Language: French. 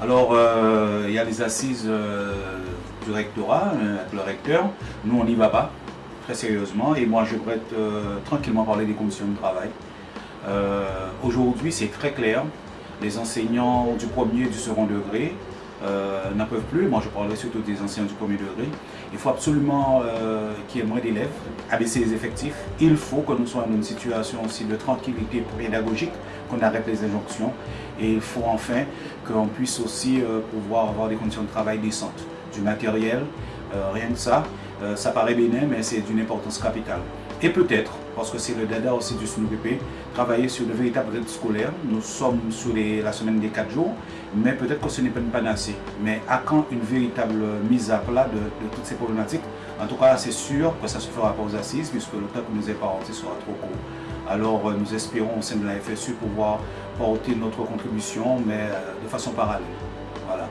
Alors, euh, il y a les assises euh, du rectorat euh, avec le recteur. Nous, on n'y va pas, très sérieusement. Et moi, je pourrais tranquillement parler des conditions de travail. Aujourd'hui, c'est très clair. Les enseignants du premier et du second degré euh, n'en peuvent plus. Moi, je parlerai surtout des enseignants du premier degré. Il faut absolument euh, qu'il y ait moins d'élèves, abaisser les effectifs. Il faut que nous soyons dans une situation aussi de tranquillité pédagogique, qu'on arrête les injonctions. Et il faut enfin qu'on puisse aussi euh, pouvoir avoir des conditions de travail décentes, du matériel, rien que ça. ça paraît bénin, mais c'est d'une importance capitale. Et peut-être, parce que c'est le dada aussi du SNUPP, travailler sur de véritables rythme scolaire. Nous sommes sur la semaine des 4 jours, mais peut-être que ce n'est pas une panacée. Mais à quand une véritable mise à plat de, toutes ces problématiques? En tout cas, c'est sûr que ça se fera pas aux assises, puisque le temps que nous est parenté sera trop court. Alors, euh, nous espérons au sein de la FSU pouvoir porter notre contribution, mais euh, de façon parallèle. Voilà.